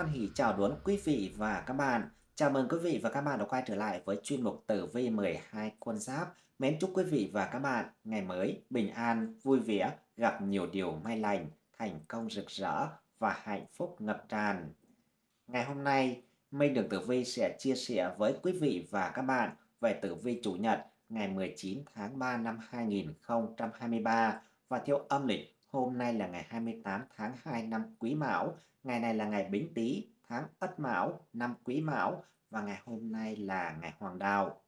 hoan hỷ chào đón quý vị và các bạn. Chào mừng quý vị và các bạn đã quay trở lại với chuyên mục tử vi 12 con giáp. Mến chúc quý vị và các bạn ngày mới bình an, vui vẻ, gặp nhiều điều may lành, thành công rực rỡ và hạnh phúc ngập tràn. Ngày hôm nay, Minh Đường Tử Vi sẽ chia sẻ với quý vị và các bạn về tử vi chủ nhật ngày 19 tháng 3 năm 2023 và theo âm lịch Hôm nay là ngày 28 tháng 2 năm Quý Mão, ngày này là ngày Bính Tý, tháng Ất Mão, năm Quý Mão và ngày hôm nay là ngày Hoàng Đạo.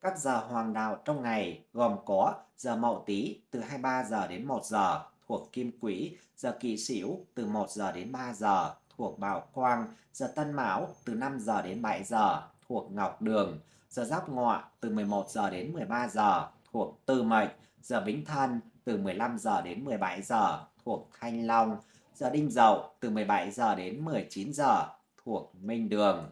Các giờ hoàng đạo trong ngày gồm có giờ Mậu Tý từ 23 giờ đến 1 giờ thuộc Kim Quỹ, giờ Kỷ Sửu từ 1 giờ đến 3 giờ thuộc Bảo Quang, giờ Tân Mão từ 5 giờ đến 7 giờ thuộc Ngọc Đường, giờ Giáp Ngọ từ 11 giờ đến 13 giờ thuộc Tư Mệnh, giờ Bính Thân từ 15 giờ đến 17 giờ thuộc Thanh Long, giờ Đinh Dậu từ 17 giờ đến 19 giờ thuộc Minh Đường.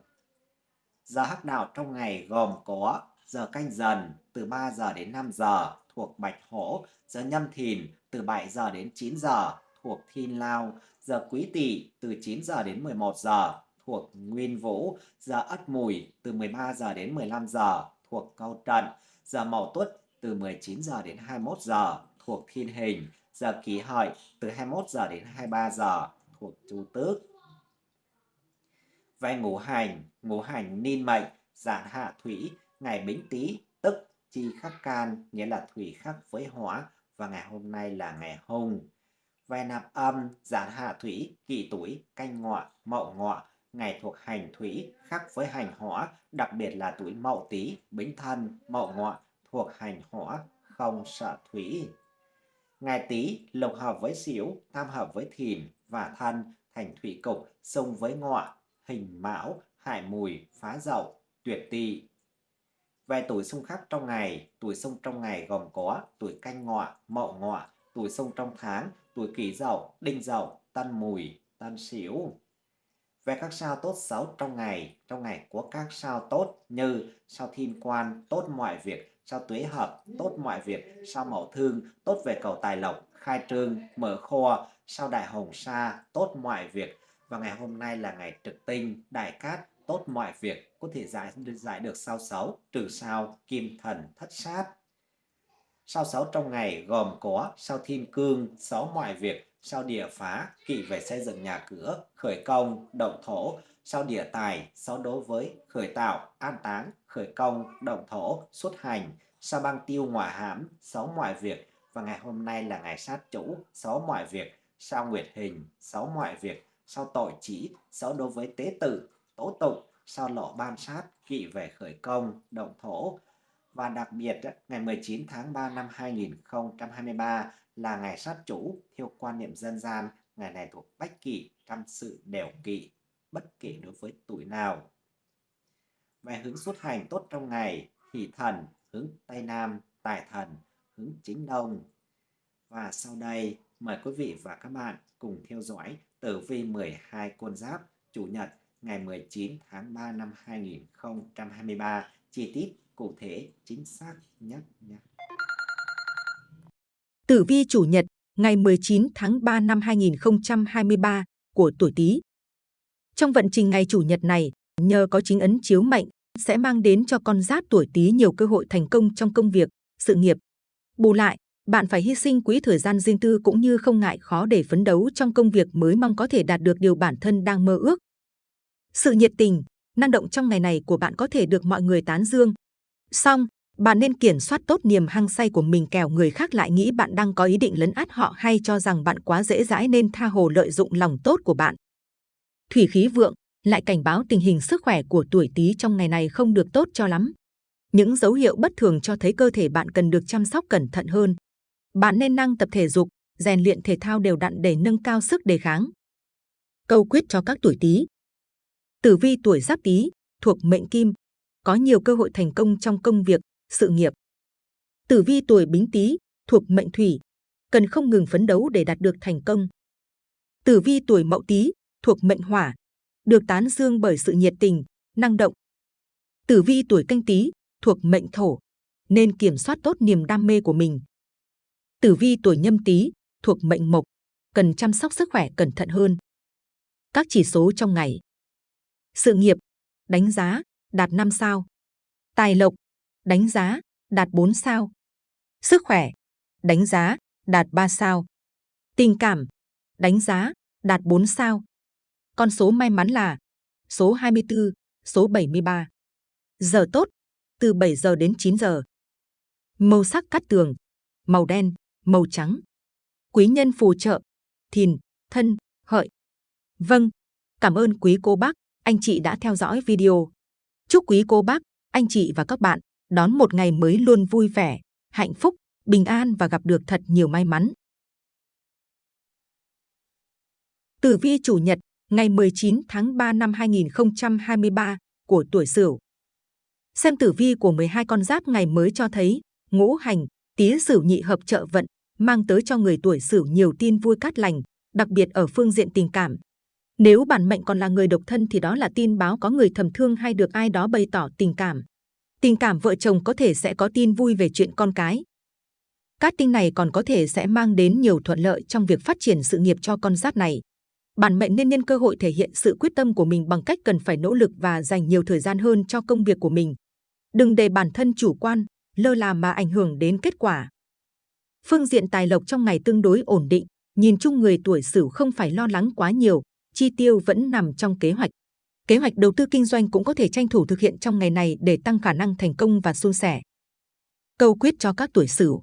Giờ hắc đạo trong ngày gồm có giờ canh dần từ 3 giờ đến 5 giờ thuộc Bạch Hổ, giờ nhâm thìn từ 7 giờ đến 9 giờ thuộc Thiên Lao, giờ quý tỵ từ 9 giờ đến 11 giờ thuộc Nguyên Vũ, giờ ất mùi từ 13 giờ đến 15 giờ thuộc Câu Trận, giờ mậu tuất từ 19 giờ đến 21 giờ thuộc thiên hình, giờ kỷ hợi từ 21 giờ đến 23 giờ thuộc chu tước. Về ngũ hành, ngũ hành ninh mệnh, giản hạ thủy, ngày bính tý, tức chi khắc can, nghĩa là thủy khắc với hỏa, và ngày hôm nay là ngày hung. Về nạp âm, giản hạ thủy, kỷ tuổi, canh ngọ, mậu ngọ, ngày thuộc hành thủy khắc với hành hỏa, đặc biệt là tuổi mậu tý, bính thân, mậu ngọ thuộc hành hỏa, không sợ thủy. Ngày Tý lộc hợp với Sửu, tam hợp với Thìn và Thân thành thủy cục xung với Ngọ, hình Mão, Hải Mùi, Phá Dậu, Tuyệt Tỵ. Về tuổi xung khắc trong ngày, tuổi xung trong ngày gồm có tuổi Canh Ngọ, Mậu Ngọ, tuổi xung trong tháng, tuổi Kỷ Dậu, Đinh Dậu, Tân Mùi, Tân Sửu. Về các sao tốt xấu trong ngày, trong ngày có các sao tốt như sao thiên quan, tốt mọi việc, sao tuế hợp, tốt mọi việc, sao mậu thương, tốt về cầu tài lộc, khai trương, mở kho, sao đại hồng sa, tốt mọi việc. Và ngày hôm nay là ngày trực tinh, đại cát, tốt mọi việc, có thể giải, giải được sao xấu, trừ sao, kim thần, thất sát. Sao xấu trong ngày gồm có sao thiên cương, xấu mọi việc, sao địa phá, kỵ về xây dựng nhà cửa, khởi công, động thổ, sao địa tài, sao đối với khởi tạo, an táng, khởi công, động thổ, xuất hành, sao băng tiêu ngoại hãm, sáu mọi việc, và ngày hôm nay là ngày sát chủ, sáu mọi việc, sao nguyệt hình, sáu mọi việc, sao tội chỉ, sáu đối với tế tử, tố tụng, sao lộ ban sát, kỵ về khởi công, động thổ. Và đặc biệt, ngày 19 tháng 3 năm 2023 là ngày sát chủ, theo quan niệm dân gian, ngày này thuộc bách kỷ trăm sự đều kỵ, bất kể đối với tuổi nào. Về hướng xuất hành tốt trong ngày, thì thần, hướng Tây Nam, Tài Thần, hướng Chính Đông. Và sau đây, mời quý vị và các bạn cùng theo dõi tử vi 12 con giáp Chủ nhật ngày 19 tháng 3 năm 2023, chi tiết cụ thể chính xác nhất nhé. Tử vi Chủ nhật ngày 19 tháng 3 năm 2023 của tuổi Tý. Trong vận trình ngày Chủ nhật này, nhờ có chính ấn chiếu mệnh sẽ mang đến cho con giáp tuổi Tý nhiều cơ hội thành công trong công việc, sự nghiệp. Bù lại, bạn phải hy sinh quỹ thời gian riêng tư cũng như không ngại khó để phấn đấu trong công việc mới mong có thể đạt được điều bản thân đang mơ ước. Sự nhiệt tình, năng động trong ngày này của bạn có thể được mọi người tán dương. Song, bạn nên kiểm soát tốt niềm hăng say của mình kẻo người khác lại nghĩ bạn đang có ý định lấn át họ hay cho rằng bạn quá dễ dãi nên tha hồ lợi dụng lòng tốt của bạn. Thủy khí vượng, lại cảnh báo tình hình sức khỏe của tuổi Tý trong ngày này không được tốt cho lắm. Những dấu hiệu bất thường cho thấy cơ thể bạn cần được chăm sóc cẩn thận hơn. Bạn nên năng tập thể dục, rèn luyện thể thao đều đặn để nâng cao sức đề kháng. Câu quyết cho các tuổi Tý. Tử vi tuổi Giáp Tý thuộc mệnh Kim, có nhiều cơ hội thành công trong công việc, sự nghiệp. Tử vi tuổi Bính Tý thuộc mệnh Thủy, cần không ngừng phấn đấu để đạt được thành công. Tử vi tuổi Mậu Tý thuộc mệnh Hỏa, được tán dương bởi sự nhiệt tình, năng động. Tử vi tuổi canh tý thuộc mệnh thổ, nên kiểm soát tốt niềm đam mê của mình. Tử vi tuổi nhâm tý thuộc mệnh mộc, cần chăm sóc sức khỏe cẩn thận hơn. Các chỉ số trong ngày. Sự nghiệp, đánh giá, đạt 5 sao. Tài lộc, đánh giá, đạt 4 sao. Sức khỏe, đánh giá, đạt 3 sao. Tình cảm, đánh giá, đạt 4 sao. Con số may mắn là số 24, số 73. Giờ tốt, từ 7 giờ đến 9 giờ. Màu sắc cắt tường, màu đen, màu trắng. Quý nhân phù trợ, thìn, thân, hợi. Vâng, cảm ơn quý cô bác, anh chị đã theo dõi video. Chúc quý cô bác, anh chị và các bạn đón một ngày mới luôn vui vẻ, hạnh phúc, bình an và gặp được thật nhiều may mắn. Tử vi chủ nhật, ngày 19 tháng 3 năm 2023 của tuổi Sửu. Xem tử vi của 12 con giáp ngày mới cho thấy, ngũ hành, tý Sửu nhị hợp trợ vận, mang tới cho người tuổi Sửu nhiều tin vui cát lành, đặc biệt ở phương diện tình cảm. Nếu bản mệnh còn là người độc thân thì đó là tin báo có người thầm thương hay được ai đó bày tỏ tình cảm. Tình cảm vợ chồng có thể sẽ có tin vui về chuyện con cái. Cát tinh này còn có thể sẽ mang đến nhiều thuận lợi trong việc phát triển sự nghiệp cho con giáp này. Bản mệnh nên nhân cơ hội thể hiện sự quyết tâm của mình bằng cách cần phải nỗ lực và dành nhiều thời gian hơn cho công việc của mình. Đừng để bản thân chủ quan, lơ là mà ảnh hưởng đến kết quả. Phương diện tài lộc trong ngày tương đối ổn định, nhìn chung người tuổi Sửu không phải lo lắng quá nhiều, chi tiêu vẫn nằm trong kế hoạch. Kế hoạch đầu tư kinh doanh cũng có thể tranh thủ thực hiện trong ngày này để tăng khả năng thành công và suôn sẻ. Câu quyết cho các tuổi Sửu.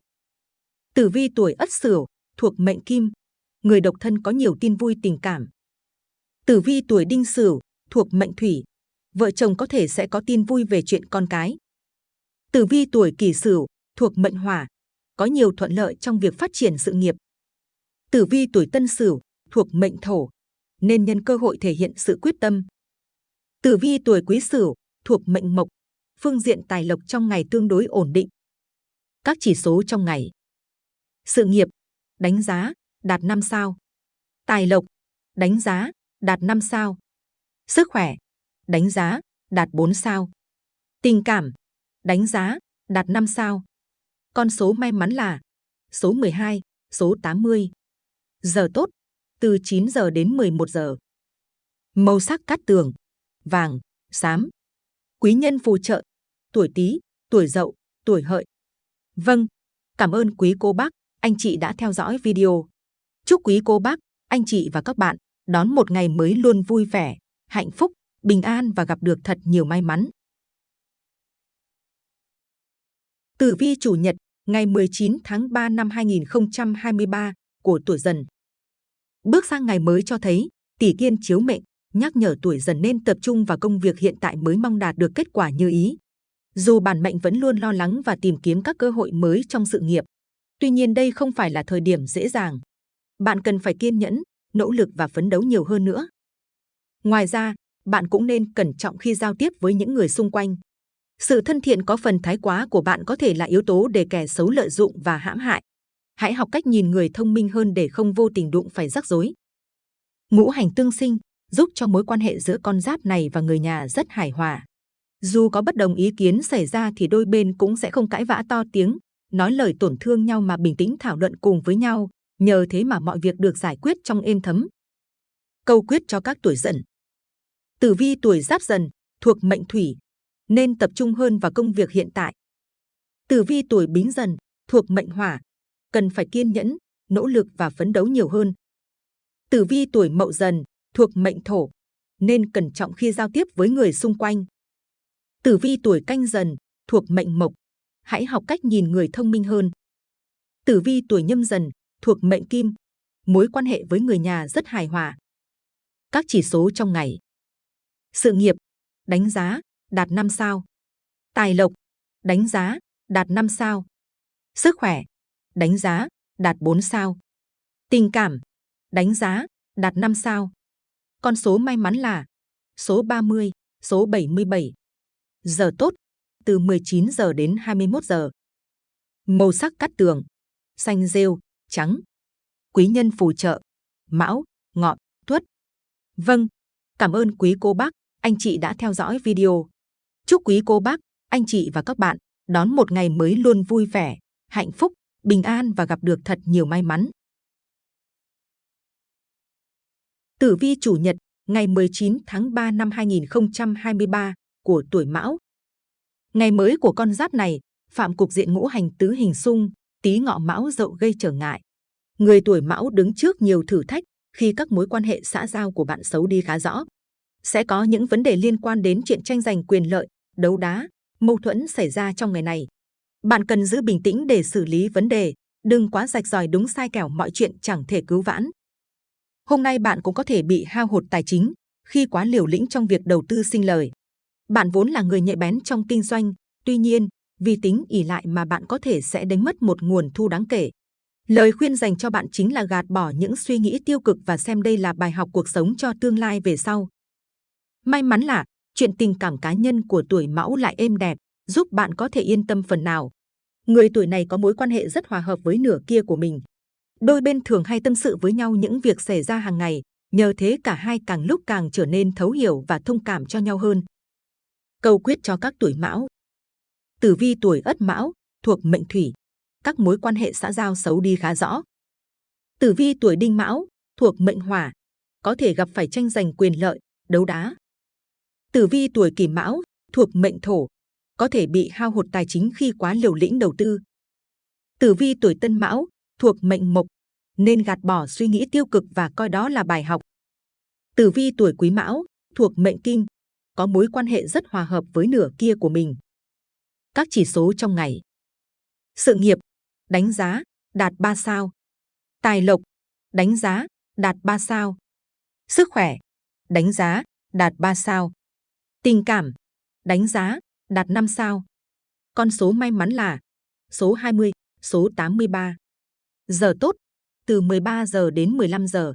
Tử vi tuổi Ất Sửu thuộc mệnh Kim, người độc thân có nhiều tin vui tình cảm. Tử vi tuổi Đinh Sửu thuộc mệnh Thủy, vợ chồng có thể sẽ có tin vui về chuyện con cái. Tử vi tuổi Kỷ Sửu thuộc mệnh Hỏa, có nhiều thuận lợi trong việc phát triển sự nghiệp. Tử vi tuổi Tân Sửu thuộc mệnh Thổ, nên nhân cơ hội thể hiện sự quyết tâm. Tử vi tuổi Quý Sửu thuộc mệnh Mộc, phương diện tài lộc trong ngày tương đối ổn định. Các chỉ số trong ngày. Sự nghiệp, đánh giá, đạt 5 sao. Tài lộc, đánh giá, đạt 5 sao. Sức khỏe, đánh giá, đạt 4 sao. Tình cảm, đánh giá, đạt 5 sao. Con số may mắn là số 12, số 80. Giờ tốt, từ 9 giờ đến 11 giờ. Màu sắc cát tường, vàng, xám. Quý nhân phù trợ, tuổi Tý, tuổi Dậu, tuổi Hợi. Vâng, cảm ơn quý cô bác, anh chị đã theo dõi video. Chúc quý cô bác, anh chị và các bạn đón một ngày mới luôn vui vẻ, hạnh phúc, bình an và gặp được thật nhiều may mắn. Tử vi chủ nhật, ngày 19 tháng 3 năm 2023 của tuổi dần. Bước sang ngày mới cho thấy, tỷ kiên chiếu mệnh, nhắc nhở tuổi dần nên tập trung vào công việc hiện tại mới mong đạt được kết quả như ý. Dù bản mệnh vẫn luôn lo lắng và tìm kiếm các cơ hội mới trong sự nghiệp, tuy nhiên đây không phải là thời điểm dễ dàng. Bạn cần phải kiên nhẫn, nỗ lực và phấn đấu nhiều hơn nữa. Ngoài ra, bạn cũng nên cẩn trọng khi giao tiếp với những người xung quanh. Sự thân thiện có phần thái quá của bạn có thể là yếu tố để kẻ xấu lợi dụng và hãm hại. Hãy học cách nhìn người thông minh hơn để không vô tình đụng phải rắc rối. Ngũ hành tương sinh giúp cho mối quan hệ giữa con giáp này và người nhà rất hài hòa. Dù có bất đồng ý kiến xảy ra thì đôi bên cũng sẽ không cãi vã to tiếng, nói lời tổn thương nhau mà bình tĩnh thảo luận cùng với nhau, nhờ thế mà mọi việc được giải quyết trong êm thấm. Câu quyết cho các tuổi dần. Tử vi tuổi giáp dần thuộc mệnh thủy, nên tập trung hơn vào công việc hiện tại. Tử vi tuổi bính dần thuộc mệnh hỏa, cần phải kiên nhẫn, nỗ lực và phấn đấu nhiều hơn. Tử vi tuổi mậu dần thuộc mệnh thổ, nên cẩn trọng khi giao tiếp với người xung quanh. Tử vi tuổi canh dần thuộc mệnh mộc, hãy học cách nhìn người thông minh hơn. Tử vi tuổi nhâm dần thuộc mệnh kim, mối quan hệ với người nhà rất hài hòa. Các chỉ số trong ngày. Sự nghiệp, đánh giá, đạt 5 sao. Tài lộc, đánh giá, đạt 5 sao. Sức khỏe, đánh giá, đạt 4 sao. Tình cảm, đánh giá, đạt 5 sao. Con số may mắn là số 30, số 77. Giờ tốt, từ 19 giờ đến 21 giờ. Màu sắc cắt tường, xanh rêu, trắng. Quý nhân phù trợ, mão, ngọ, tuất. Vâng, cảm ơn quý cô bác, anh chị đã theo dõi video. Chúc quý cô bác, anh chị và các bạn đón một ngày mới luôn vui vẻ, hạnh phúc, bình an và gặp được thật nhiều may mắn. Tử vi chủ nhật, ngày 19 tháng 3 năm 2023 của tuổi Mão. Ngày mới của con giáp này, phạm cục diện ngũ hành tứ hình xung, tí ngọ Mão dậu gây trở ngại. Người tuổi Mão đứng trước nhiều thử thách khi các mối quan hệ xã giao của bạn xấu đi khá rõ. Sẽ có những vấn đề liên quan đến chuyện tranh giành quyền lợi, đấu đá, mâu thuẫn xảy ra trong ngày này. Bạn cần giữ bình tĩnh để xử lý vấn đề, đừng quá rạch ròi đúng sai kẻo mọi chuyện chẳng thể cứu vãn. Hôm nay bạn cũng có thể bị hao hụt tài chính khi quá liều lĩnh trong việc đầu tư sinh lời. Bạn vốn là người nhạy bén trong kinh doanh, tuy nhiên, vì tính ỉ lại mà bạn có thể sẽ đánh mất một nguồn thu đáng kể. Lời khuyên dành cho bạn chính là gạt bỏ những suy nghĩ tiêu cực và xem đây là bài học cuộc sống cho tương lai về sau. May mắn là chuyện tình cảm cá nhân của tuổi mão lại êm đẹp, giúp bạn có thể yên tâm phần nào. Người tuổi này có mối quan hệ rất hòa hợp với nửa kia của mình. Đôi bên thường hay tâm sự với nhau những việc xảy ra hàng ngày, nhờ thế cả hai càng lúc càng trở nên thấu hiểu và thông cảm cho nhau hơn. Câu quyết cho các tuổi mão Tử vi tuổi ất mão, thuộc mệnh thủy, các mối quan hệ xã giao xấu đi khá rõ. Tử vi tuổi đinh mão, thuộc mệnh hỏa, có thể gặp phải tranh giành quyền lợi, đấu đá. Tử vi tuổi kỷ mão, thuộc mệnh thổ, có thể bị hao hụt tài chính khi quá liều lĩnh đầu tư. Tử vi tuổi tân mão, thuộc mệnh mộc, nên gạt bỏ suy nghĩ tiêu cực và coi đó là bài học. Tử vi tuổi quý mão, thuộc mệnh kim, có mối quan hệ rất hòa hợp với nửa kia của mình. Các chỉ số trong ngày. Sự nghiệp, đánh giá, đạt 3 sao. Tài lộc, đánh giá, đạt 3 sao. Sức khỏe, đánh giá, đạt 3 sao. Tình cảm, đánh giá, đạt 5 sao. Con số may mắn là số 20, số 83. Giờ tốt, từ 13 giờ đến 15 giờ.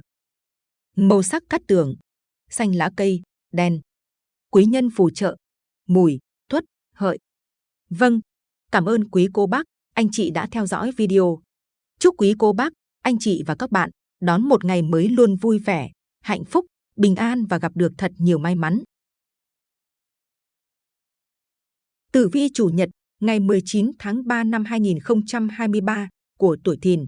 Màu sắc cắt tường, xanh lá cây, đen. Quý nhân phù trợ, mùi, tuất, hợi. Vâng, cảm ơn quý cô bác, anh chị đã theo dõi video. Chúc quý cô bác, anh chị và các bạn đón một ngày mới luôn vui vẻ, hạnh phúc, bình an và gặp được thật nhiều may mắn. Tử vi chủ nhật ngày 19 tháng 3 năm 2023 của tuổi Thìn.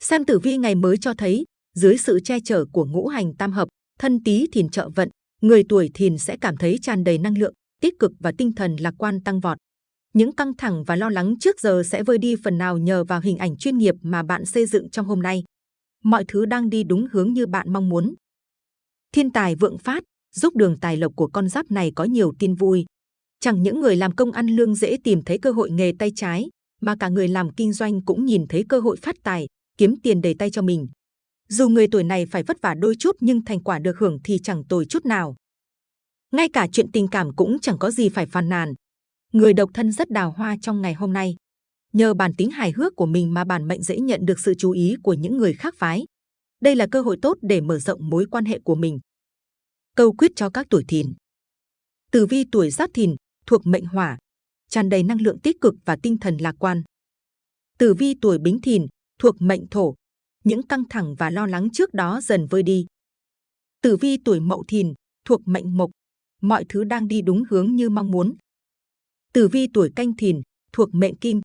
Xem tử vi ngày mới cho thấy, dưới sự che chở của ngũ hành tam hợp, thân tí thìn trợ vận, người tuổi thìn sẽ cảm thấy tràn đầy năng lượng, tích cực và tinh thần lạc quan tăng vọt. Những căng thẳng và lo lắng trước giờ sẽ vơi đi phần nào nhờ vào hình ảnh chuyên nghiệp mà bạn xây dựng trong hôm nay. Mọi thứ đang đi đúng hướng như bạn mong muốn. Thiên tài vượng phát, giúp đường tài lộc của con giáp này có nhiều tin vui. Chẳng những người làm công ăn lương dễ tìm thấy cơ hội nghề tay trái, mà cả người làm kinh doanh cũng nhìn thấy cơ hội phát tài, kiếm tiền đầy tay cho mình. Dù người tuổi này phải vất vả đôi chút nhưng thành quả được hưởng thì chẳng tồi chút nào. Ngay cả chuyện tình cảm cũng chẳng có gì phải phàn nàn. Người độc thân rất đào hoa trong ngày hôm nay. Nhờ bản tính hài hước của mình mà bản mệnh dễ nhận được sự chú ý của những người khác phái. Đây là cơ hội tốt để mở rộng mối quan hệ của mình. Câu quyết cho các tuổi thìn. Tử vi tuổi giáp thìn thuộc mệnh hỏa, tràn đầy năng lượng tích cực và tinh thần lạc quan. Tử vi tuổi bính thìn thuộc mệnh thổ, những căng thẳng và lo lắng trước đó dần vơi đi. Tử vi tuổi mậu thìn thuộc mệnh mộc, mọi thứ đang đi đúng hướng như mong muốn. Tử vi tuổi canh thìn thuộc mệnh kim,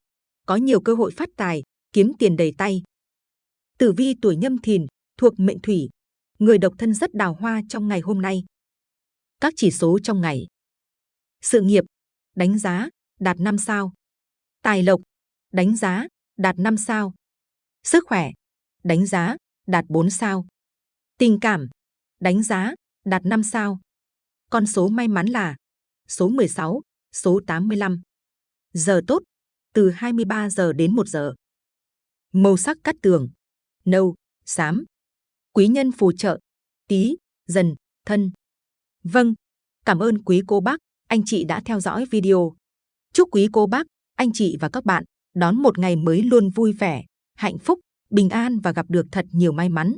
có nhiều cơ hội phát tài, kiếm tiền đầy tay. Tử vi tuổi nhâm thìn thuộc mệnh thủy, người độc thân rất đào hoa trong ngày hôm nay. Các chỉ số trong ngày. Sự nghiệp, đánh giá, đạt 5 sao. Tài lộc, đánh giá, đạt 5 sao. Sức khỏe, đánh giá, đạt 4 sao. Tình cảm, đánh giá, đạt 5 sao. Con số may mắn là số 16, số 85. Giờ tốt, từ 23 giờ đến 1 giờ. Màu sắc cắt tường, nâu, xám. Quý nhân phù trợ, tí, dần, thân. Vâng, cảm ơn quý cô bác, anh chị đã theo dõi video. Chúc quý cô bác, anh chị và các bạn đón một ngày mới luôn vui vẻ, hạnh phúc, bình an và gặp được thật nhiều may mắn.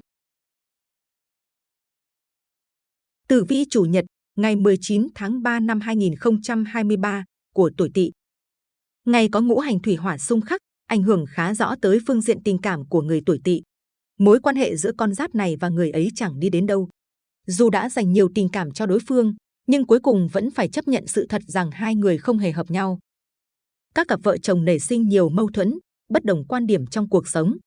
Tử vi chủ nhật ngày 19 tháng 3 năm 2023 của tuổi Tỵ. Ngày có ngũ hành thủy hỏa xung khắc, ảnh hưởng khá rõ tới phương diện tình cảm của người tuổi Tỵ. Mối quan hệ giữa con giáp này và người ấy chẳng đi đến đâu. Dù đã dành nhiều tình cảm cho đối phương, nhưng cuối cùng vẫn phải chấp nhận sự thật rằng hai người không hề hợp nhau. Các cặp vợ chồng nảy sinh nhiều mâu thuẫn, bất đồng quan điểm trong cuộc sống.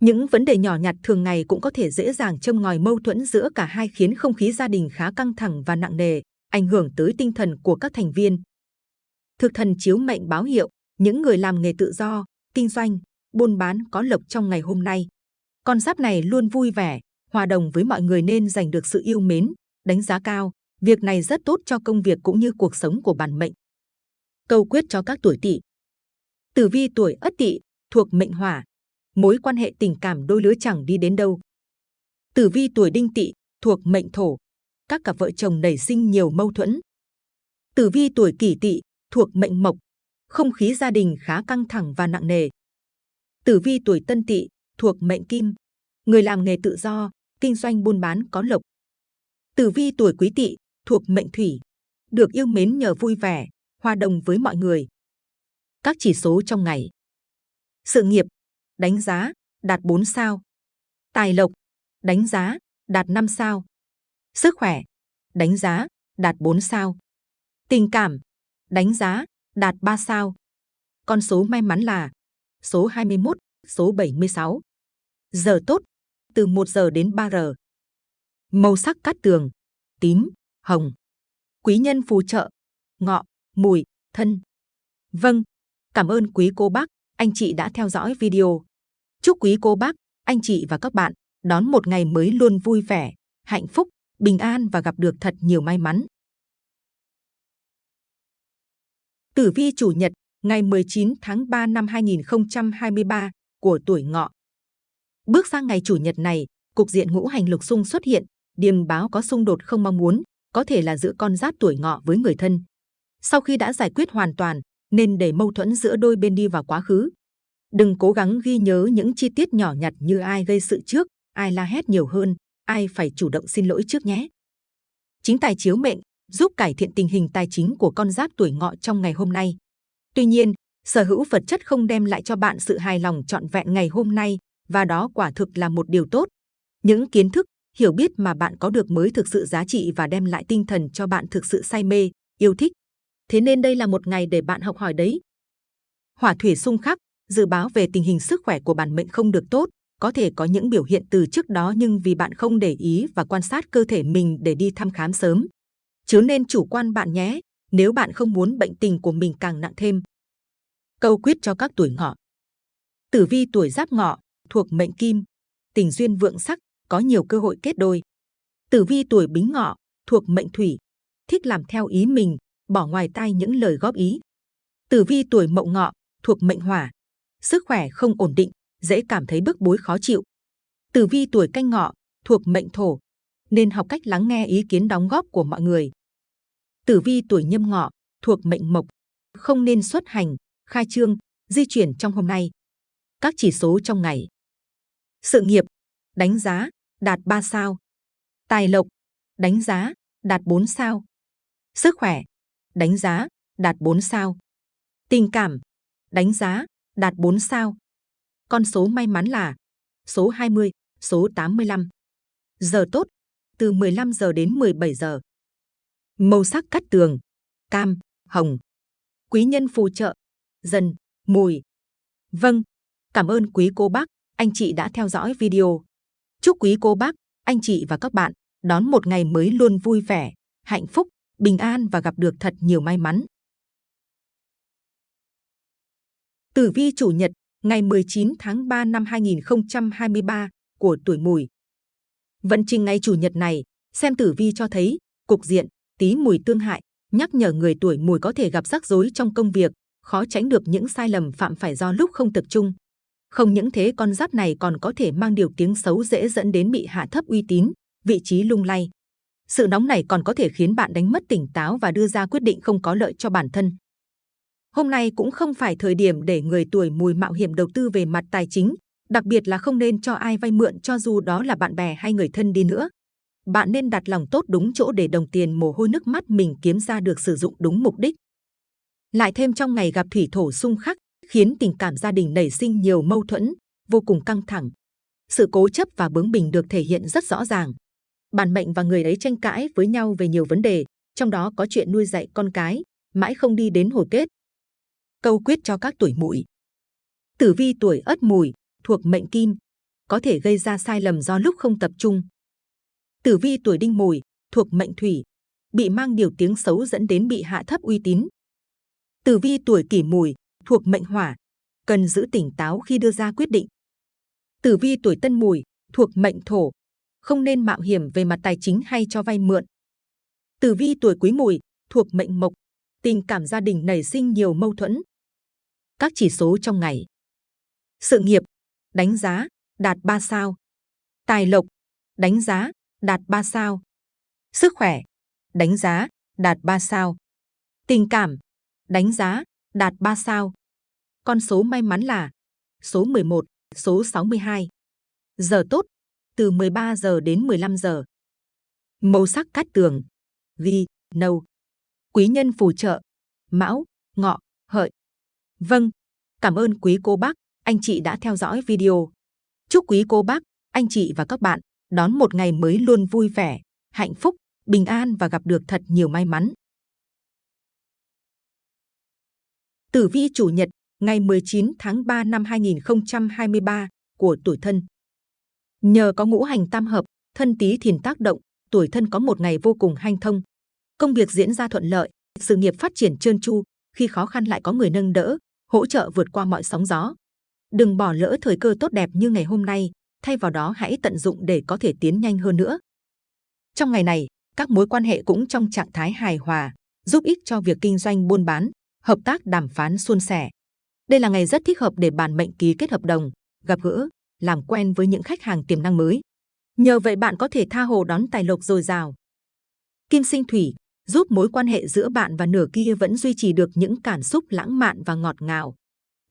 Những vấn đề nhỏ nhặt thường ngày cũng có thể dễ dàng châm ngòi mâu thuẫn giữa cả hai khiến không khí gia đình khá căng thẳng và nặng nề, ảnh hưởng tới tinh thần của các thành viên. Thực thần chiếu mệnh báo hiệu, những người làm nghề tự do, kinh doanh, buôn bán có lộc trong ngày hôm nay. Con giáp này luôn vui vẻ, hòa đồng với mọi người nên giành được sự yêu mến, đánh giá cao. Việc này rất tốt cho công việc cũng như cuộc sống của bản mệnh. Câu quyết cho các tuổi tỵ. Tử vi tuổi Ất Tỵ thuộc mệnh Hỏa, mối quan hệ tình cảm đôi lứa chẳng đi đến đâu. Tử vi tuổi Đinh Tỵ thuộc mệnh Thổ, các cặp vợ chồng nảy sinh nhiều mâu thuẫn. Tử vi tuổi Kỷ Tỵ thuộc mệnh Mộc, không khí gia đình khá căng thẳng và nặng nề. Tử vi tuổi Tân Tỵ thuộc mệnh Kim, người làm nghề tự do, kinh doanh buôn bán có lộc. Tử vi tuổi Quý Tỵ thuộc mệnh Thủy, được yêu mến nhờ vui vẻ, hòa đồng với mọi người. Các chỉ số trong ngày. Sự nghiệp, đánh giá, đạt 4 sao. Tài lộc, đánh giá, đạt 5 sao. Sức khỏe, đánh giá, đạt 4 sao. Tình cảm, đánh giá, đạt 3 sao. Con số may mắn là số 21, số 76. Giờ tốt, từ 1 giờ đến 3 giờ. Màu sắc cát tường, tím, hồng. Quý nhân phù trợ, ngọ, mùi, thân. Vâng, cảm ơn quý cô bác, anh chị đã theo dõi video. Chúc quý cô bác, anh chị và các bạn đón một ngày mới luôn vui vẻ, hạnh phúc, bình an và gặp được thật nhiều may mắn. Tử vi chủ nhật, ngày 19 tháng 3 năm 2023 của tuổi ngọ. Bước sang ngày chủ nhật này, cục diện ngũ hành lục xung xuất hiện, điềm báo có xung đột không mong muốn, có thể là giữa con giáp tuổi ngọ với người thân. Sau khi đã giải quyết hoàn toàn, nên để mâu thuẫn giữa đôi bên đi vào quá khứ. Đừng cố gắng ghi nhớ những chi tiết nhỏ nhặt như ai gây sự trước, ai la hét nhiều hơn, ai phải chủ động xin lỗi trước nhé. Chính tài chiếu mệnh giúp cải thiện tình hình tài chính của con giáp tuổi ngọ trong ngày hôm nay. Tuy nhiên, sở hữu vật chất không đem lại cho bạn sự hài lòng trọn vẹn ngày hôm nay, và đó quả thực là một điều tốt. Những kiến thức, hiểu biết mà bạn có được mới thực sự giá trị và đem lại tinh thần cho bạn thực sự say mê, yêu thích. Thế nên đây là một ngày để bạn học hỏi đấy. Hỏa thủy xung khắc, dự báo về tình hình sức khỏe của bản mệnh không được tốt, có thể có những biểu hiện từ trước đó nhưng vì bạn không để ý và quan sát cơ thể mình để đi thăm khám sớm. Chứ nên chủ quan bạn nhé, nếu bạn không muốn bệnh tình của mình càng nặng thêm. Câu quyết cho các tuổi ngọ. Tử vi tuổi giáp ngọ, thuộc mệnh kim, tình duyên vượng sắc, có nhiều cơ hội kết đôi. Tử vi tuổi bính ngọ, thuộc mệnh thủy, thích làm theo ý mình, bỏ ngoài tai những lời góp ý. Tử vi tuổi mậu ngọ, thuộc mệnh hỏa, sức khỏe không ổn định, dễ cảm thấy bức bối khó chịu. Tử vi tuổi canh ngọ, thuộc mệnh thổ, nên học cách lắng nghe ý kiến đóng góp của mọi người. Tử vi tuổi nhâm ngọ, thuộc mệnh mộc, không nên xuất hành, khai trương, di chuyển trong hôm nay. Các chỉ số trong ngày. Sự nghiệp, đánh giá, đạt 3 sao. Tài lộc, đánh giá, đạt 4 sao. Sức khỏe, đánh giá, đạt 4 sao. Tình cảm, đánh giá, đạt 4 sao. Con số may mắn là số 20, số 85. Giờ tốt, từ 15 giờ đến 17 giờ. Màu sắc cắt tường, cam, hồng. Quý nhân phù trợ, dần, mùi. Vâng, cảm ơn quý cô bác, anh chị đã theo dõi video. Chúc quý cô bác, anh chị và các bạn đón một ngày mới luôn vui vẻ, hạnh phúc, bình an và gặp được thật nhiều may mắn. Tử vi chủ nhật, ngày 19 tháng 3 năm 2023 của tuổi mùi. Vận trình ngày chủ nhật này, xem tử vi cho thấy, cục diện, tí mùi tương hại, nhắc nhở người tuổi mùi có thể gặp rắc rối trong công việc, khó tránh được những sai lầm phạm phải do lúc không tập trung. Không những thế con giáp này còn có thể mang điều tiếng xấu dễ dẫn đến bị hạ thấp uy tín, vị trí lung lay. Sự nóng này còn có thể khiến bạn đánh mất tỉnh táo và đưa ra quyết định không có lợi cho bản thân. Hôm nay cũng không phải thời điểm để người tuổi mùi mạo hiểm đầu tư về mặt tài chính, đặc biệt là không nên cho ai vay mượn cho dù đó là bạn bè hay người thân đi nữa. Bạn nên đặt lòng tốt đúng chỗ để đồng tiền mồ hôi nước mắt mình kiếm ra được sử dụng đúng mục đích. Lại thêm trong ngày gặp thủy thổ xung khắc, khiến tình cảm gia đình nảy sinh nhiều mâu thuẫn, vô cùng căng thẳng. Sự cố chấp và bướng bỉnh được thể hiện rất rõ ràng. Bản mệnh và người ấy tranh cãi với nhau về nhiều vấn đề, trong đó có chuyện nuôi dạy con cái, mãi không đi đến hồi kết. Câu quyết cho các tuổi mùi. Tử vi tuổi ất mùi, thuộc mệnh kim, có thể gây ra sai lầm do lúc không tập trung. Tử vi tuổi đinh mùi, thuộc mệnh thủy, bị mang điều tiếng xấu dẫn đến bị hạ thấp uy tín. Tử vi tuổi kỷ mùi, thuộc mệnh hỏa, cần giữ tỉnh táo khi đưa ra quyết định. Tử vi tuổi tân mùi, thuộc mệnh thổ, không nên mạo hiểm về mặt tài chính hay cho vay mượn. Tử vi tuổi quý mùi, thuộc mệnh mộc, tình cảm gia đình nảy sinh nhiều mâu thuẫn. Các chỉ số trong ngày. Sự nghiệp, đánh giá, đạt 3 sao. Tài lộc, đánh giá, đạt 3 sao. Sức khỏe, đánh giá, đạt 3 sao. Tình cảm, đánh giá, đạt 3 sao. Con số may mắn là số 11, số 62. Giờ tốt, từ 13 giờ đến 15 giờ. Màu sắc cát tường, vi, nâu. Quý nhân phù trợ, mão, ngọ, hợi. Vâng, cảm ơn quý cô bác, anh chị đã theo dõi video. Chúc quý cô bác, anh chị và các bạn đón một ngày mới luôn vui vẻ, hạnh phúc, bình an và gặp được thật nhiều may mắn. Tử vi chủ nhật ngày 19 tháng 3 năm 2023 của tuổi thân. Nhờ có ngũ hành tam hợp, thân tý thìn tác động, tuổi thân có một ngày vô cùng hanh thông. Công việc diễn ra thuận lợi, sự nghiệp phát triển trơn tru, khi khó khăn lại có người nâng đỡ, hỗ trợ vượt qua mọi sóng gió. Đừng bỏ lỡ thời cơ tốt đẹp như ngày hôm nay, thay vào đó hãy tận dụng để có thể tiến nhanh hơn nữa. Trong ngày này, các mối quan hệ cũng trong trạng thái hài hòa, giúp ích cho việc kinh doanh buôn bán, hợp tác đàm phán suôn sẻ. Đây là ngày rất thích hợp để bàn mệnh ký kết hợp đồng, gặp gỡ, làm quen với những khách hàng tiềm năng mới. Nhờ vậy bạn có thể tha hồ đón tài lộc dồi dào. Kim sinh thủy giúp mối quan hệ giữa bạn và nửa kia vẫn duy trì được những cảm xúc lãng mạn và ngọt ngào.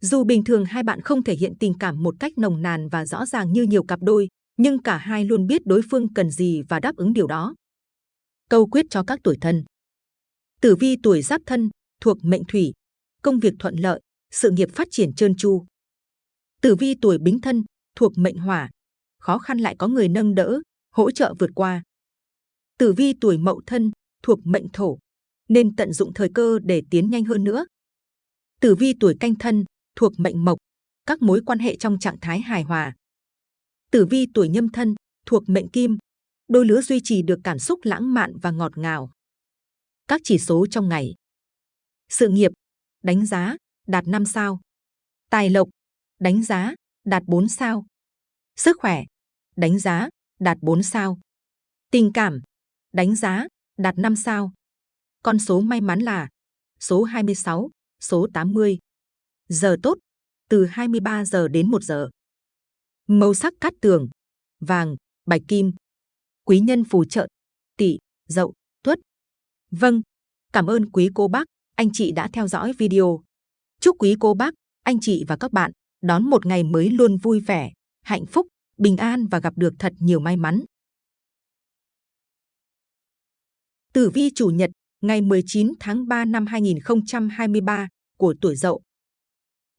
Dù bình thường hai bạn không thể hiện tình cảm một cách nồng nàn và rõ ràng như nhiều cặp đôi, nhưng cả hai luôn biết đối phương cần gì và đáp ứng điều đó. Câu quyết cho các tuổi thân Tử vi tuổi giáp thân, thuộc mệnh thủy, công việc thuận lợi, sự nghiệp phát triển trơn tru. Tử vi tuổi bính thân, thuộc mệnh hỏa, khó khăn lại có người nâng đỡ, hỗ trợ vượt qua. Tử vi tuổi mậu thân, thuộc mệnh thổ, nên tận dụng thời cơ để tiến nhanh hơn nữa. Tử vi tuổi canh thân, thuộc mệnh mộc, các mối quan hệ trong trạng thái hài hòa. Tử vi tuổi nhâm thân, thuộc mệnh kim, đôi lứa duy trì được cảm xúc lãng mạn và ngọt ngào. Các chỉ số trong ngày. Sự nghiệp, đánh giá, đạt 5 sao. Tài lộc, đánh giá, đạt 4 sao. Sức khỏe, đánh giá, đạt 4 sao. Tình cảm, đánh giá, đạt 5 sao. Con số may mắn là số 26, số 80. Giờ tốt, từ 23 giờ đến 1 giờ. Màu sắc cát tường, vàng, bạch kim. Quý nhân phù trợ, tỵ, dậu, tuất. Vâng, cảm ơn quý cô bác, anh chị đã theo dõi video. Chúc quý cô bác, anh chị và các bạn đón một ngày mới luôn vui vẻ, hạnh phúc, bình an và gặp được thật nhiều may mắn. Tử vi chủ nhật ngày 19 tháng 3 năm 2023 của tuổi Dậu.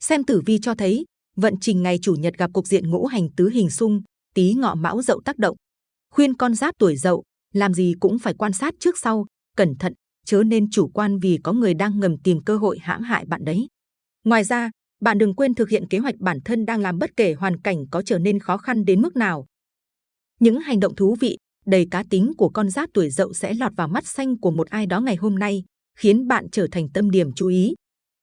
Xem tử vi cho thấy, vận trình ngày chủ nhật gặp cục diện ngũ hành tứ hình xung, tí ngọ mão Dậu tác động. Khuyên con giáp tuổi Dậu, làm gì cũng phải quan sát trước sau, cẩn thận, chớ nên chủ quan vì có người đang ngầm tìm cơ hội hãm hại bạn đấy. Ngoài ra, bạn đừng quên thực hiện kế hoạch bản thân đang làm bất kể hoàn cảnh có trở nên khó khăn đến mức nào. Những hành động thú vị, đầy cá tính của con giáp tuổi dậu sẽ lọt vào mắt xanh của một ai đó ngày hôm nay, khiến bạn trở thành tâm điểm chú ý.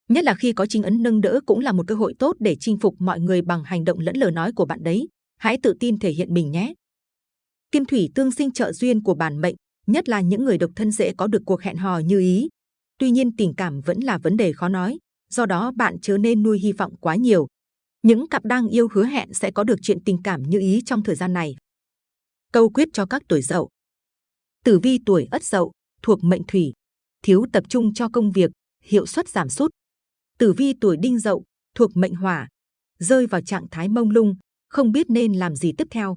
Nhất là khi có chính ấn nâng đỡ cũng là một cơ hội tốt để chinh phục mọi người bằng hành động lẫn lời nói của bạn đấy. Hãy tự tin thể hiện mình nhé. Kim thủy tương sinh trợ duyên của bản mệnh, nhất là những người độc thân dễ có được cuộc hẹn hò như ý. Tuy nhiên tình cảm vẫn là vấn đề khó nói, do đó bạn chớ nên nuôi hy vọng quá nhiều. Những cặp đang yêu hứa hẹn sẽ có được chuyện tình cảm như ý trong thời gian này. Câu quyết cho các tuổi dậu. Tử vi tuổi ất dậu, thuộc mệnh thủy, thiếu tập trung cho công việc, hiệu suất giảm sút. Tử vi tuổi đinh dậu, thuộc mệnh hỏa, rơi vào trạng thái mông lung, không biết nên làm gì tiếp theo.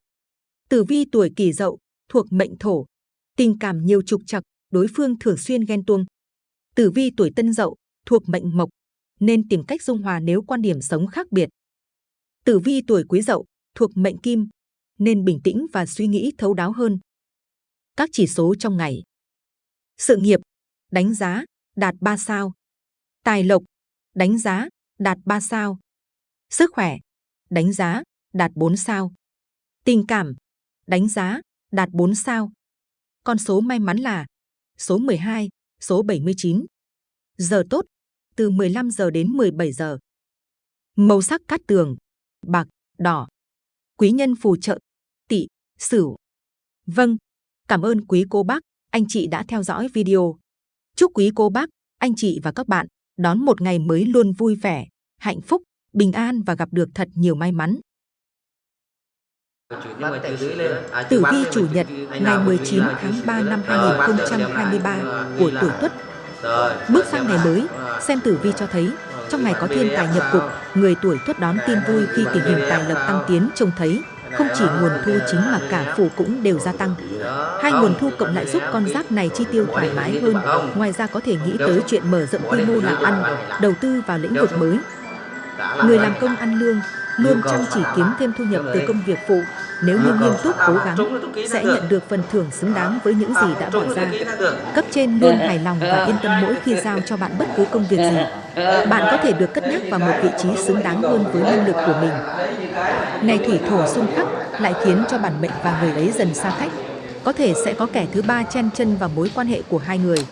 Tử vi tuổi kỷ dậu, thuộc mệnh thổ, tình cảm nhiều trục trặc, đối phương thường xuyên ghen tuông. Tử vi tuổi tân dậu, thuộc mệnh mộc, nên tìm cách dung hòa nếu quan điểm sống khác biệt. Tử vi tuổi quý dậu, thuộc mệnh kim, nên bình tĩnh và suy nghĩ thấu đáo hơn. Các chỉ số trong ngày. Sự nghiệp, đánh giá, đạt 3 sao. Tài lộc, đánh giá, đạt 3 sao. Sức khỏe, đánh giá, đạt 4 sao. Tình cảm, đánh giá, đạt 4 sao. Con số may mắn là số 12, số 79. Giờ tốt, từ 15 giờ đến 17 giờ. Màu sắc cát tường, bạc, đỏ. Quý nhân phù trợ, tỵ, sửu. Vâng, cảm ơn quý cô bác, anh chị đã theo dõi video. Chúc quý cô bác, anh chị và các bạn đón một ngày mới luôn vui vẻ, hạnh phúc, bình an và gặp được thật nhiều may mắn. Tử vi chủ nhật ngày 19 tháng 3 năm 2023 của tuổi Tuất. Bước sang ngày mới, xem tử vi cho thấy trong ngày có thiên tài nhập cục, người tuổi Tuất đón tin vui khi tình hình tài lộc tăng tiến trông thấy không chỉ nguồn thu chính mà cả phụ cũng đều gia tăng. Hai nguồn thu cộng lại giúp con giáp này chi tiêu thoải mái hơn. Ngoài ra có thể nghĩ tới chuyện mở rộng quy mô làm ăn, đầu tư vào lĩnh vực mới. Người làm công ăn lương luôn chăm chỉ kiếm thêm thu nhập từ công việc phụ. Nếu như nghiêm túc cố gắng, sẽ nhận được phần thưởng xứng đáng với những gì đã bỏ ra. Cấp trên luôn hài lòng và yên tâm mỗi khi giao cho bạn bất cứ công việc gì. Bạn có thể được cất nhắc vào một vị trí xứng đáng hơn với năng lực của mình. Ngày thủy thổ xung khắc lại khiến cho bản mệnh và người ấy dần xa cách. Có thể sẽ có kẻ thứ ba chen chân vào mối quan hệ của hai người.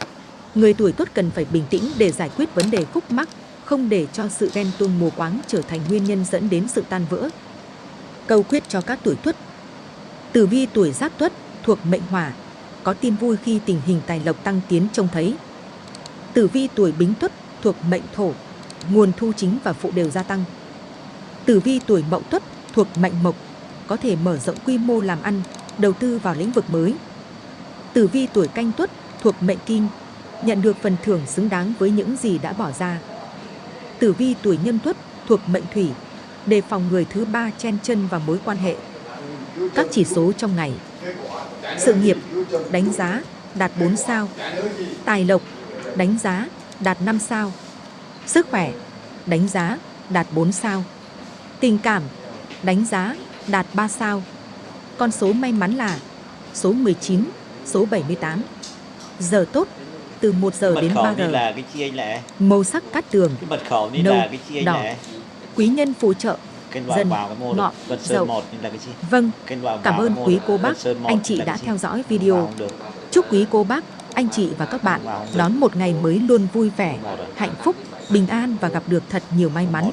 Người tuổi tốt cần phải bình tĩnh để giải quyết vấn đề khúc mắc, không để cho sự ghen tuông mù quáng trở thành nguyên nhân dẫn đến sự tan vỡ. Câu quyết cho các tuổi tuất Tử vi tuổi giáp tuất thuộc mệnh hỏa, có tin vui khi tình hình tài lộc tăng tiến trông thấy. Tử vi tuổi bính tuất thuộc mệnh thổ, nguồn thu chính và phụ đều gia tăng. Tử vi tuổi mậu tuất thuộc mệnh mộc, có thể mở rộng quy mô làm ăn, đầu tư vào lĩnh vực mới. Tử vi tuổi canh tuất thuộc mệnh kim, nhận được phần thưởng xứng đáng với những gì đã bỏ ra. Tử vi tuổi nhâm tuất thuộc mệnh thủy, đề phòng người thứ ba chen chân vào mối quan hệ. Các chỉ số trong ngày. Sự nghiệp, đánh giá, đạt 4 sao. Tài lộc, đánh giá, đạt 5 sao. Sức khỏe, đánh giá, đạt 4 sao. Tình cảm, đánh giá, đạt 3 sao. Con số may mắn là số 19, số 78. Giờ tốt, từ 1 giờ đến 3 giờ. Màu sắc cát tường, nâu, đỏ. Quý nhân phù trợ. Dần, mô ngọ, dậu. 1 นี่ là cái chi? Vâng, cảm ơn quý cô bác, Sơn 1 anh chị đã theo dõi video. Chúc quý cô bác, anh chị và các bạn đón một ngày mới luôn vui vẻ, hạnh phúc, bình an và gặp được thật nhiều may mắn.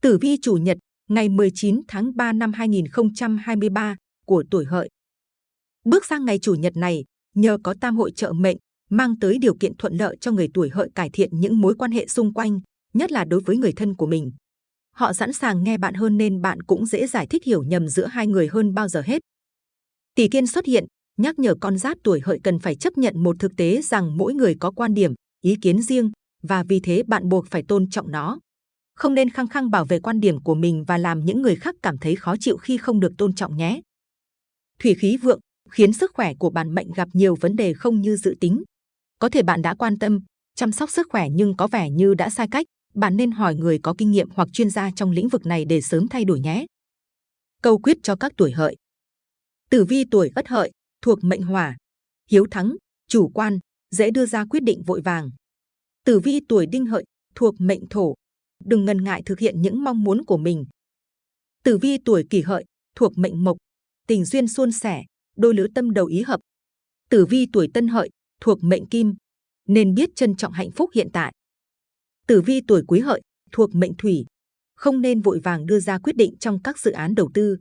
Tử vi chủ nhật ngày 19 tháng 3 năm 2023 của tuổi hợi. Bước sang ngày chủ nhật này, nhờ có tam hội trợ mệnh, mang tới điều kiện thuận lợi cho người tuổi hợi cải thiện những mối quan hệ xung quanh, nhất là đối với người thân của mình. Họ sẵn sàng nghe bạn hơn nên bạn cũng dễ giải thích hiểu nhầm giữa hai người hơn bao giờ hết. Tỷ kiên xuất hiện, nhắc nhở con giáp tuổi hợi cần phải chấp nhận một thực tế rằng mỗi người có quan điểm, ý kiến riêng và vì thế bạn buộc phải tôn trọng nó. Không nên khăng khăng bảo vệ quan điểm của mình và làm những người khác cảm thấy khó chịu khi không được tôn trọng nhé. Thủy khí vượng khiến sức khỏe của bản mệnh gặp nhiều vấn đề không như dự tính. Có thể bạn đã quan tâm, chăm sóc sức khỏe nhưng có vẻ như đã sai cách. Bạn nên hỏi người có kinh nghiệm hoặc chuyên gia trong lĩnh vực này để sớm thay đổi nhé. Câu quyết cho các tuổi hợi. Tử vi tuổi ất hợi thuộc mệnh hỏa, hiếu thắng, chủ quan, dễ đưa ra quyết định vội vàng. Tử vi tuổi đinh hợi thuộc mệnh thổ, đừng ngần ngại thực hiện những mong muốn của mình. Tử vi tuổi kỷ hợi thuộc mệnh mộc, tình duyên suôn sẻ, đôi lứa tâm đầu ý hợp. Tử vi tuổi tân hợi thuộc mệnh kim, nên biết trân trọng hạnh phúc hiện tại. Tử vi tuổi quý hợi thuộc mệnh thủy, không nên vội vàng đưa ra quyết định trong các dự án đầu tư.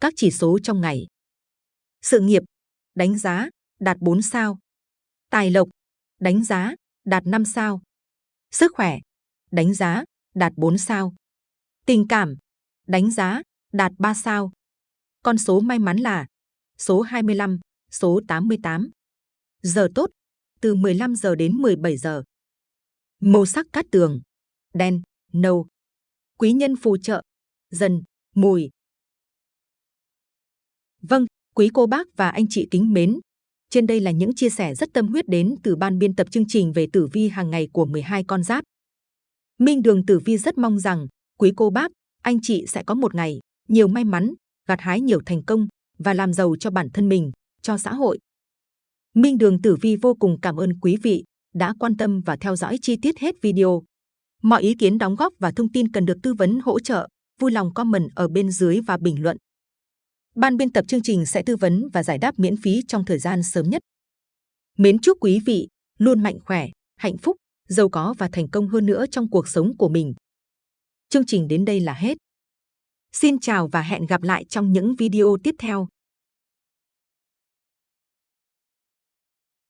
Các chỉ số trong ngày. Sự nghiệp, đánh giá, đạt 4 sao. Tài lộc, đánh giá, đạt 5 sao. Sức khỏe, đánh giá, đạt 4 sao. Tình cảm, đánh giá, đạt 3 sao. Con số may mắn là số 25, số 88. Giờ tốt, từ 15 giờ đến 17 giờ. Màu sắc cát tường, đen, nâu. Quý nhân phù trợ, dần, mùi. Vâng, quý cô bác và anh chị kính mến. Trên đây là những chia sẻ rất tâm huyết đến từ ban biên tập chương trình về tử vi hàng ngày của 12 con giáp. Minh Đường Tử Vi rất mong rằng quý cô bác, anh chị sẽ có một ngày nhiều may mắn, gặt hái nhiều thành công và làm giàu cho bản thân mình, cho xã hội. Minh Đường Tử Vi vô cùng cảm ơn quý vị đã quan tâm và theo dõi chi tiết hết video. Mọi ý kiến đóng góp và thông tin cần được tư vấn hỗ trợ, vui lòng comment ở bên dưới và bình luận. Ban biên tập chương trình sẽ tư vấn và giải đáp miễn phí trong thời gian sớm nhất. Mến chúc quý vị luôn mạnh khỏe, hạnh phúc, giàu có và thành công hơn nữa trong cuộc sống của mình. Chương trình đến đây là hết. Xin chào và hẹn gặp lại trong những video tiếp theo.